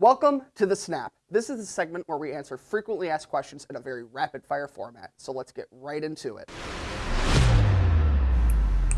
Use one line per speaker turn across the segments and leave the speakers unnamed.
Welcome to The Snap. This is the segment where we answer frequently asked questions in a very rapid fire format, so let's get right into it.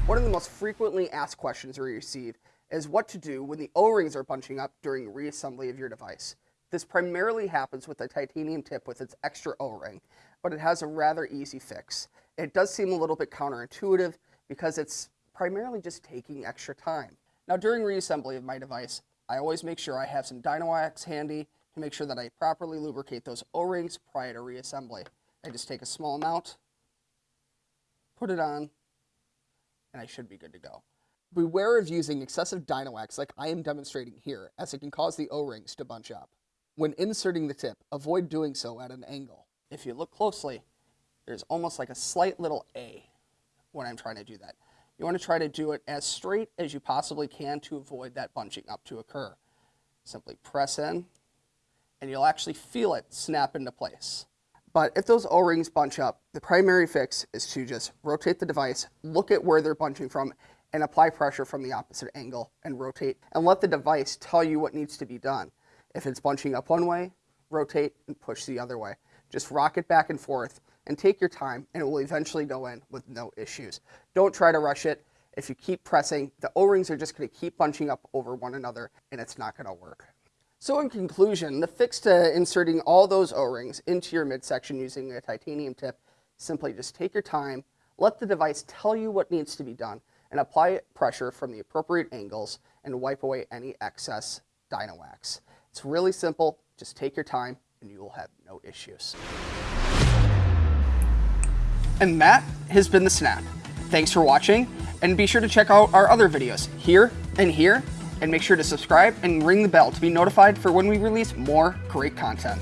One of the most frequently asked questions we receive is what to do when the O-rings are bunching up during reassembly of your device. This primarily happens with a titanium tip with its extra O-ring, but it has a rather easy fix. It does seem a little bit counterintuitive because it's primarily just taking extra time. Now during reassembly of my device, I always make sure I have some Dynawax handy to make sure that I properly lubricate those O-rings prior to reassembly. I just take a small amount, put it on, and I should be good to go. Beware of using excessive Dynawax like I am demonstrating here, as it can cause the O-rings to bunch up. When inserting the tip, avoid doing so at an angle. If you look closely, there's almost like a slight little A when I'm trying to do that. You want to try to do it as straight as you possibly can to avoid that bunching up to occur. Simply press in, and you'll actually feel it snap into place. But if those O-rings bunch up, the primary fix is to just rotate the device, look at where they're bunching from, and apply pressure from the opposite angle and rotate and let the device tell you what needs to be done. If it's bunching up one way, rotate and push the other way. Just rock it back and forth and take your time and it will eventually go in with no issues. Don't try to rush it. If you keep pressing, the O-rings are just going to keep bunching up over one another and it's not going to work. So in conclusion, the fix to inserting all those O-rings into your midsection using a titanium tip, simply just take your time, let the device tell you what needs to be done, and apply pressure from the appropriate angles and wipe away any excess Dynawax. It's really simple, just take your time and you will have no issues. And that has been The Snap. Thanks for watching, and be sure to check out our other videos here and here, and make sure to subscribe and ring the bell to be notified for when we release more great content.